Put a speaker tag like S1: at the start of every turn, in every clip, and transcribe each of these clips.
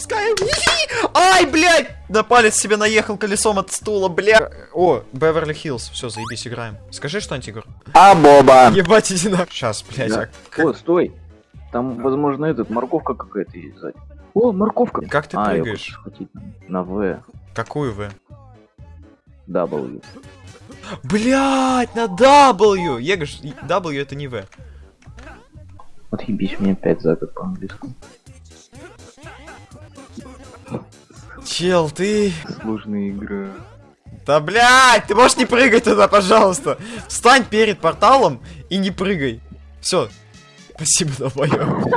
S1: Пускай. Ай, блядь! На палец себе наехал колесом от стула, бля. О, Беверли Хиллз. Все, заебись, играем. Скажи что-нибудь, Егор.
S2: А, Боба!
S1: Ебать, иди на... Сейчас, блядь.
S2: Да.
S1: а как-
S2: О, стой! Там, возможно, этот, морковка какая-то есть сзади. О, морковка!
S1: Как ты
S2: а,
S1: прыгаешь?
S2: на В,
S1: Какую вы?
S2: W.
S1: Блять, на W! Егош, W это не В.
S2: Отъебись мне 5 за год по-английскому.
S1: Чел, ты...
S2: Сложная игра.
S1: Да блять, ты можешь не прыгать туда, пожалуйста. Встань перед порталом и не прыгай. Все. Спасибо, долбоёб.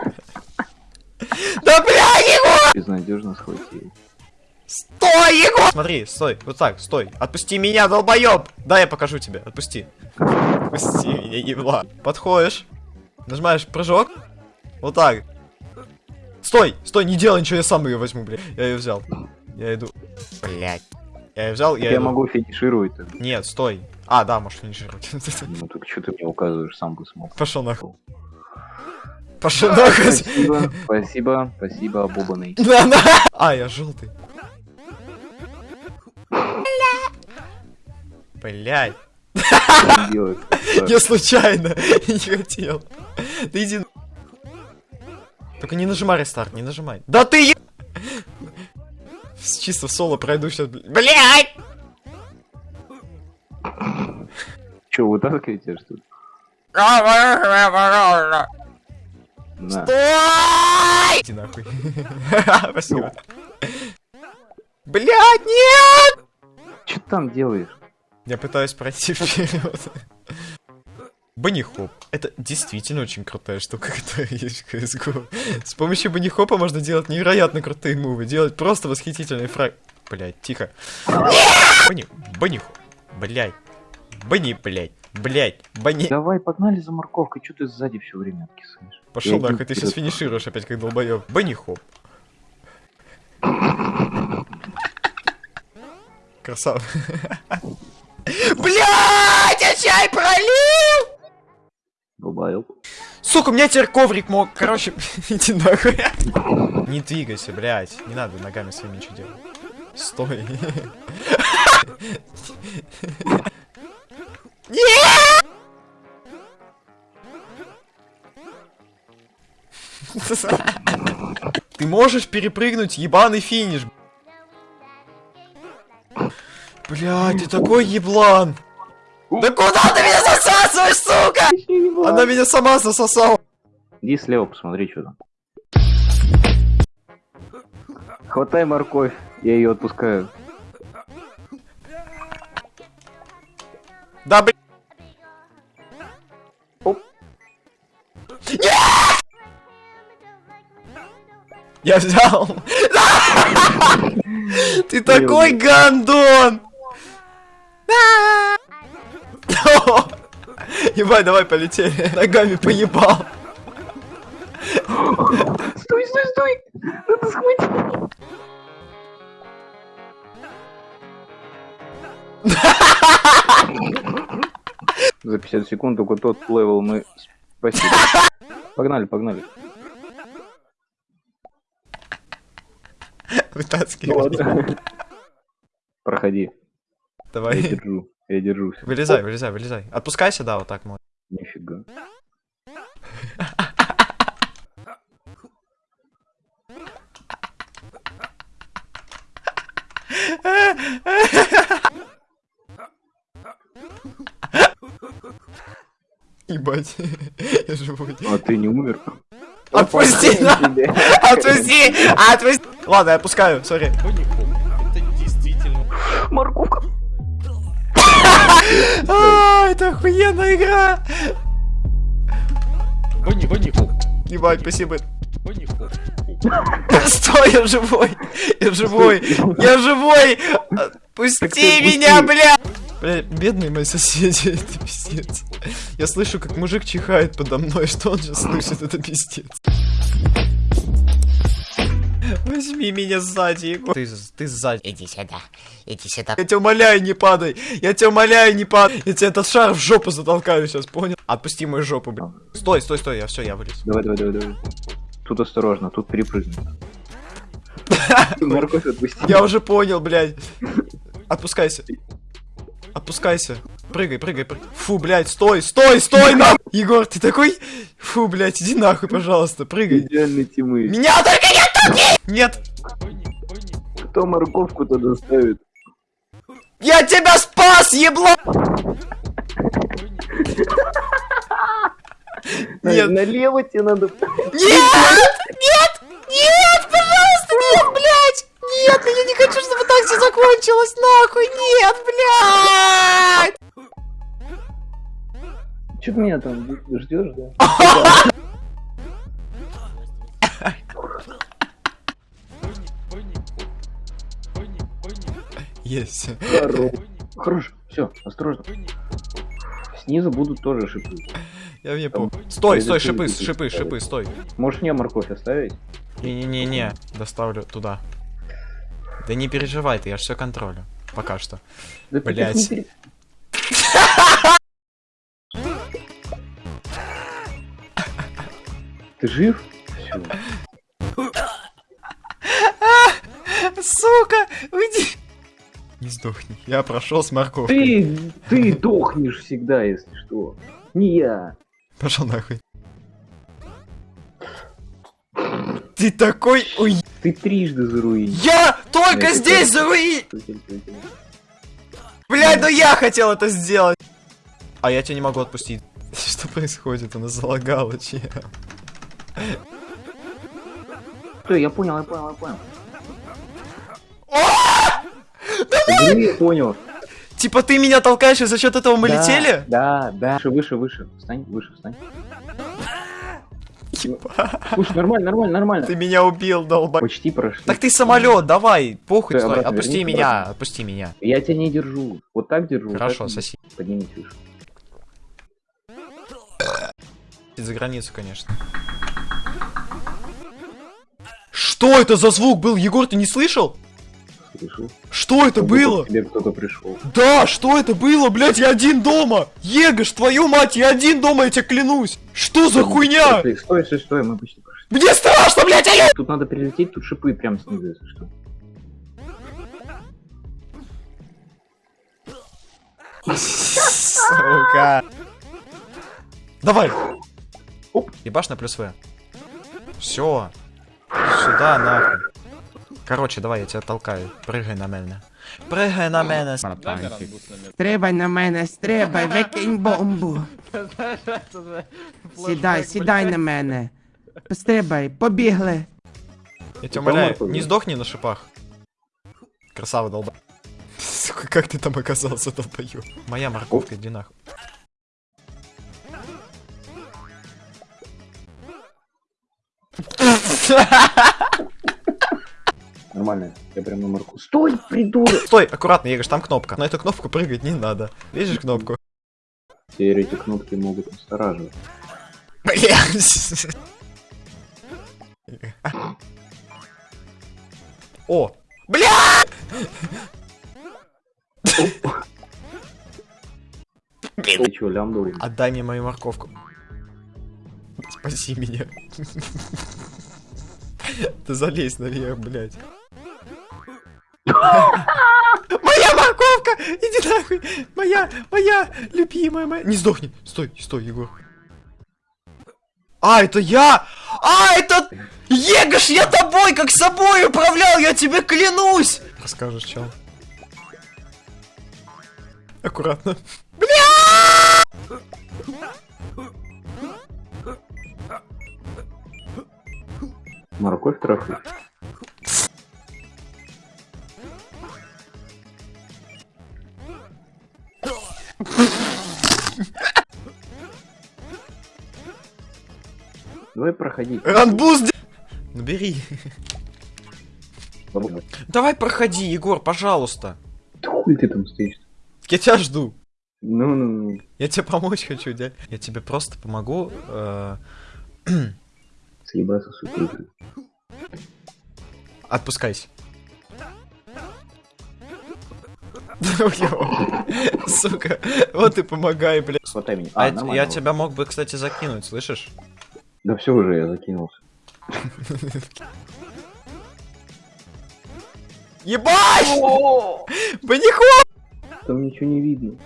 S1: Да блядь, Егор!
S2: Безнадежно схватил.
S1: Стой, Егор! Смотри, стой, вот так, стой. Отпусти меня, долбоёб! Да, я покажу тебе, отпусти. Отпусти меня, ебла. Подходишь, нажимаешь прыжок, вот так. Стой, стой, не делай ничего, я сам ее возьму, блядь. Я ее взял. Я иду. Блять. Я ее взял, я,
S2: Я
S1: иду.
S2: могу финишировать.
S1: Нет, стой. А, да, можешь финишировать.
S2: Ну так что ты мне указываешь, сам бы смог.
S1: Пошел нахуй. Пошел нахуй.
S2: Спасибо, спасибо, спасибо, обобанный.
S1: На, на. А, я желтый. Блять. Я случайно не хотел. Да иди. на- Только не нажимай рестарт, не нажимай. Да ты е... С- Чисто соло пройду сейчас. Блять!
S2: Че, вытаскиваете что ли?
S1: Стой! Иди нахуй. Спасибо. Блять, нет!
S2: Че ты там делаешь?
S1: Я пытаюсь пройти вперед. Банихоп. Это действительно очень крутая штука, которая есть в CSGO. С помощью банихопа можно делать невероятно крутые мувы, делать просто восхитительный фраг. Блять, тихо. Бани, банихоп. Блять. Бани, блять. Блять, бани.
S2: Давай, погнали за морковкой, что ты сзади все время откисываешь?
S1: Пошел нахуй, ты сейчас
S2: вперед.
S1: финишируешь опять как долбоеб. Банихоп. Красава. Блять, я чай пролил!
S2: Долбоёб.
S1: Сука, у меня теперь коврик мог. Короче, иди нахуй. Не двигайся, блядь. Не надо ногами своими ничего делать. Стой. Ты можешь перепрыгнуть ебаный финиш. Блядь, ты такой еблан. Да куда ты меня засасываешь, сука? Она меня сама засосала.
S2: Иди слева, посмотри, что там. Хватай морковь, я ее отпускаю.
S1: Да, блин.
S2: Оп.
S1: Я взял. Ты такой гандон. Ебать, давай полетели. Ногами поебал.
S2: Стой, стой, стой! Надо схватить! За 50 секунд только тот level мы... Спасибо. Погнали, погнали.
S1: Вытаскивай.
S2: Проходи. Я
S1: Давай.
S2: держу. Я держусь.
S1: Вылезай, вылезай, вылезай. Отпускайся, да, вот так можно.
S2: Нифига.
S1: Ебать. Я живой.
S2: А ты не умер?
S1: Отпусти, Отпусти! Отпусти! Ладно, я отпускаю, сори. А, это охуенная игра!
S3: Бонни, Бонни, хоп,
S1: Ебать, спасибо.
S3: Бонни, хоп.
S1: Стой, я живой! Я живой! Я живой! Отпусти меня, бля! Бля, бедные мои соседи, это пиздец. Я слышу, как мужик чихает подо мной, что он сейчас слышит, это пиздец. Возьми меня сзади, Егор. Ты, ты сзади.
S4: Иди сюда, иди сюда.
S1: Я тебя умоляю, не падай! Я тебя умоляю, не падай! Я тебе этот шар в жопу затолкаю сейчас, понял? Отпусти мою жопу, блин. Стой, стой, стой, я все, я вылез.
S2: Давай, давай, давай, давай. Тут осторожно, тут перепрыгнем. Морковь отпусти.
S1: Я уже понял, блядь. Отпускайся. Отпускайся. Прыгай, прыгай, прыгай. Фу, блядь, стой, стой, стой, на! Егор, ты такой... Фу, блядь, иди нахуй, пожалуйста, прыгай.
S2: Идеальный тимы.
S1: Меня только не оттолкни! Нет,
S2: Кто морковку туда ставит?
S1: я тебя спас, ебло! Нет.
S2: Налево тебе надо.
S1: Нет! Нет! Нет, пожалуйста, нет, блядь! Нет, я не хочу, чтобы так все закончилось, нахуй! Нет, блядь!
S2: Че ты меня там ждешь, да?
S1: Есть.
S2: Хорош. Хорош. Все, осторожно. Снизу будут тоже шипы.
S1: Я не помню. Стой, стой, шипы, шипы, шипы, стой.
S2: Можешь мне морковь оставить?
S1: Не-не-не-не, доставлю туда. Да не переживай ты, я все контролю. Пока что.
S2: Да ты Ты жив?
S1: Сука, уйди. Не сдохни. Я прошел с морковкой.
S2: Ты, ты дохнешь всегда, если что. Не я.
S1: Пошел нахуй. Ты такой... Ой,
S2: Ты трижды заруинил.
S1: я только
S2: Нет,
S1: здесь
S2: это-
S1: заруи... Блядь, ну я хотел это сделать. А я тебя не могу отпустить. Что происходит? Она залагала, чем?
S2: Все, я понял, я понял, я понял. Я понял.
S1: Типа ты меня толкаешь, и за счет этого мы
S2: Да,
S1: летели?
S2: Да, да. Выше, выше, выше. Встань, выше, встань.
S1: Ебать.
S2: Слушай, нормально, нормально, нормально.
S1: Ты меня убил, долба.
S2: Почти прошли.
S1: Так ты самолет, давай, похуй, стой, отпусти
S2: вернись
S1: меня,
S2: обратно.
S1: отпусти меня.
S2: Я тебя не держу. Вот так держу.
S1: Хорошо,
S2: так
S1: соси.
S2: Поднимись выше.
S1: За границу, конечно. Что это за звук был, Егор, ты не слышал?
S2: Слышал?
S1: Что это
S2: Как будто
S1: было?
S2: к тебе кто-то пришел.
S1: Да, что это было, блядь, я один дома! Егош, твою мать, я один дома, я тебе клянусь! Что за хуйня?
S2: Стой, стой, стой, стой, мы почти прошли.
S1: Мне страшно, блядь, алло!
S2: Тут надо прилететь, тут шипы прям снизу, если что.
S1: Сука. Давай.
S2: Оп.
S1: Ебашь на плюс В. Все. Сюда, нахуй. Короче, давай, я тебя толкаю. Прыгай на мене. Прыгай на мене.
S3: Стрибай на мене, стрибай, викинь бомбу. Сідай, сідай на мене. Стрибай, побігли.
S1: Я тебя
S2: Упал
S1: умоляю,
S2: морковь,
S1: не
S2: да?
S1: сдохни на шипах. Красава, долба. Сука, как ты там оказался, долбою? Моя морковка, иди нахуй.
S2: Нормально, я прям на марку. Стой, придурок!
S1: Стой, аккуратно, Егош, там кнопка. На эту кнопку прыгать не надо. Видишь кнопку?
S2: Теперь эти кнопки могут настораживать.
S1: Блядь. О! Бля!
S2: Ты чё, лямбда?
S1: Отдай мне мою морковку. Спаси меня. Ты залезь наверх, блядь. Моя морковка! Иди нахуй! Моя, моя, любимая моя. Не сдохни! Стой, стой, Егор. А, это я! А, это... Егош, я тобой, как собой управлял, я тебе клянусь! Расскажешь, чел. Аккуратно.
S2: Морковь трафы. Давай проходи.
S1: Ранбуз, де- Ну бери. Давай проходи, Егор, пожалуйста.
S2: Да хуй ты там стоишь?
S1: Я тебя жду.
S2: Ну, ну, ну.
S1: Я тебе помочь хочу, дядь. Я тебе просто помогу. э,
S2: Съебаться с утра.
S1: Отпускайся. Сука, вот и помогай, блядь.
S2: Хватай меня.
S1: А,
S2: А,
S1: я- тебя мог бы, кстати, закинуть, слышишь?
S2: Да все уже, я закинулся.
S1: Ебать! Баниху!
S2: Там ничего не видно.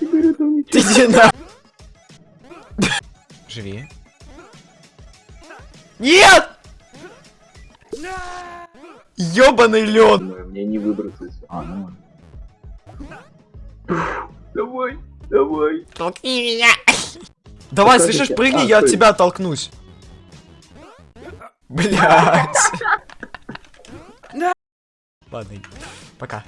S2: Я говорю, там
S1: Ты
S2: ничего.
S1: иди на... Живи. Нет! Ёбаный лед!
S2: Мне не выбраться. А, ну. Давай, давай.
S4: Толкни меня.
S1: Давай,
S2: Покажите.
S1: слышишь, прыгни,
S2: А,
S1: я от тебя оттолкнусь. Блять. Ладно, пока.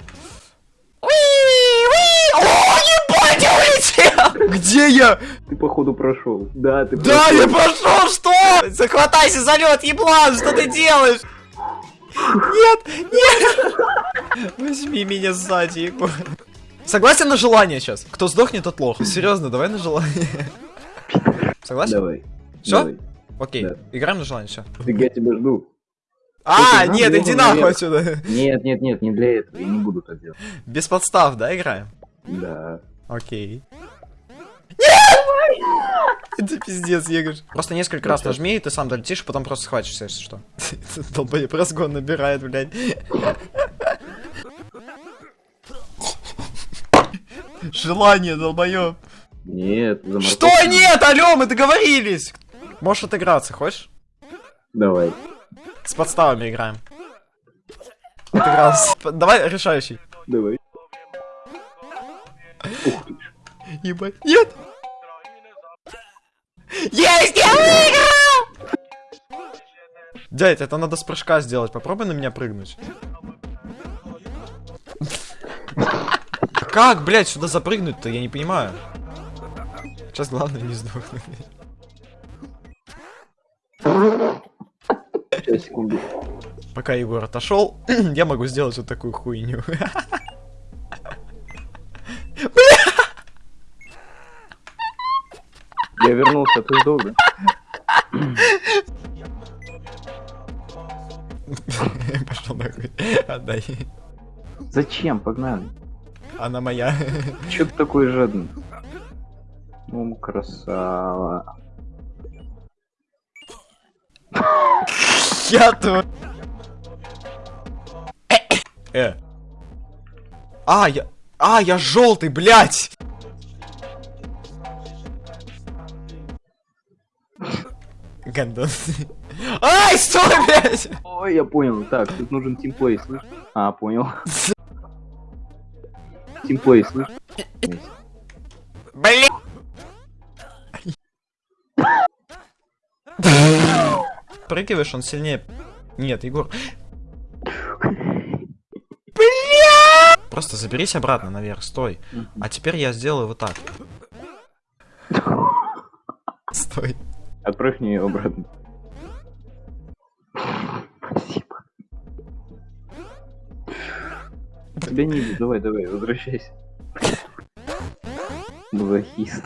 S1: Уи, уи! О, ебать, я улетел! Где я?
S2: Ты походу прошел. Да, ты
S1: Да,
S2: прошел.
S1: я прошел, что? Захватайся за лед, еблан, что ты делаешь? Нет, нет! Возьми меня сзади, Егор. Согласен на желание сейчас? Кто сдохнет, тот лох. Серьезно, давай на желание. Согласен?
S2: Давай. Давай.
S1: Окей,
S2: Да.
S1: играем на желание, все.
S2: Так я тебя жду.
S1: А,
S2: надо,
S1: нет, иди нахуй
S2: наверх.
S1: отсюда.
S2: Нет, нет, нет, не для этого. Я не буду так делать.
S1: Без подстав, да, играем?
S2: Да.
S1: Окей. Это пиздец, Егор. Просто несколько раз нажми, и ты сам долетишь, потом просто схватишься, если что. Долбоеб разгон набирает, блядь. Желание, долбоеб.
S2: Нет,
S1: Что нет, алё, мы договорились. Можешь отыграться, хочешь?
S2: Давай.
S1: С подставами играем. Отыгрался. Давай решающий.
S2: Давай.
S1: Ебать. Нет! Есть, я выиграл! Дядь, это надо с прыжка сделать. Попробуй на меня прыгнуть. Как, блядь, сюда запрыгнуть-то? Я не понимаю. Сейчас главное не сдохнуть. Пока Егор отошел, я могу сделать вот такую хуйню.
S2: Я вернулся, ты сдох, да?
S1: Пошел нахуй. Отдай.
S2: Зачем? Погнали.
S1: Она моя.
S2: Чё ты такой жадный? Ну, красава.
S1: Я то. Э. А, я... А, я желтый, блядь! Гандон. Ай, стой, блядь!
S2: Ой, я понял. Так, тут нужен тимплей, слышь? А, понял. Тимплей, слышь?
S4: Блин.
S1: Прыгиваешь, он сильнее. Нет, Егор. Просто заберись обратно наверх, стой. А теперь я сделаю вот так. Стой.
S2: Отправь мне её обратно. Спасибо. Тебя не видно. Давай, давай, возвращайся. Мазохист.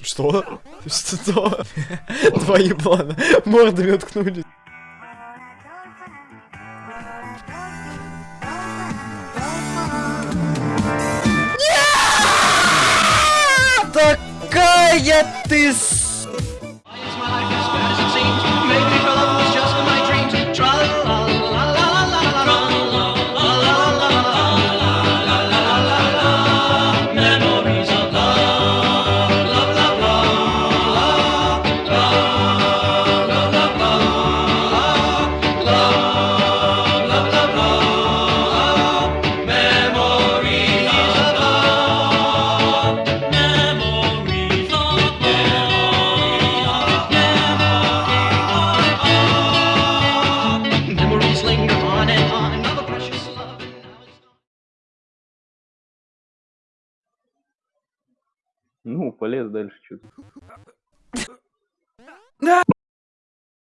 S1: Что? Что? Твои планы мордами уткнулись. Какая ты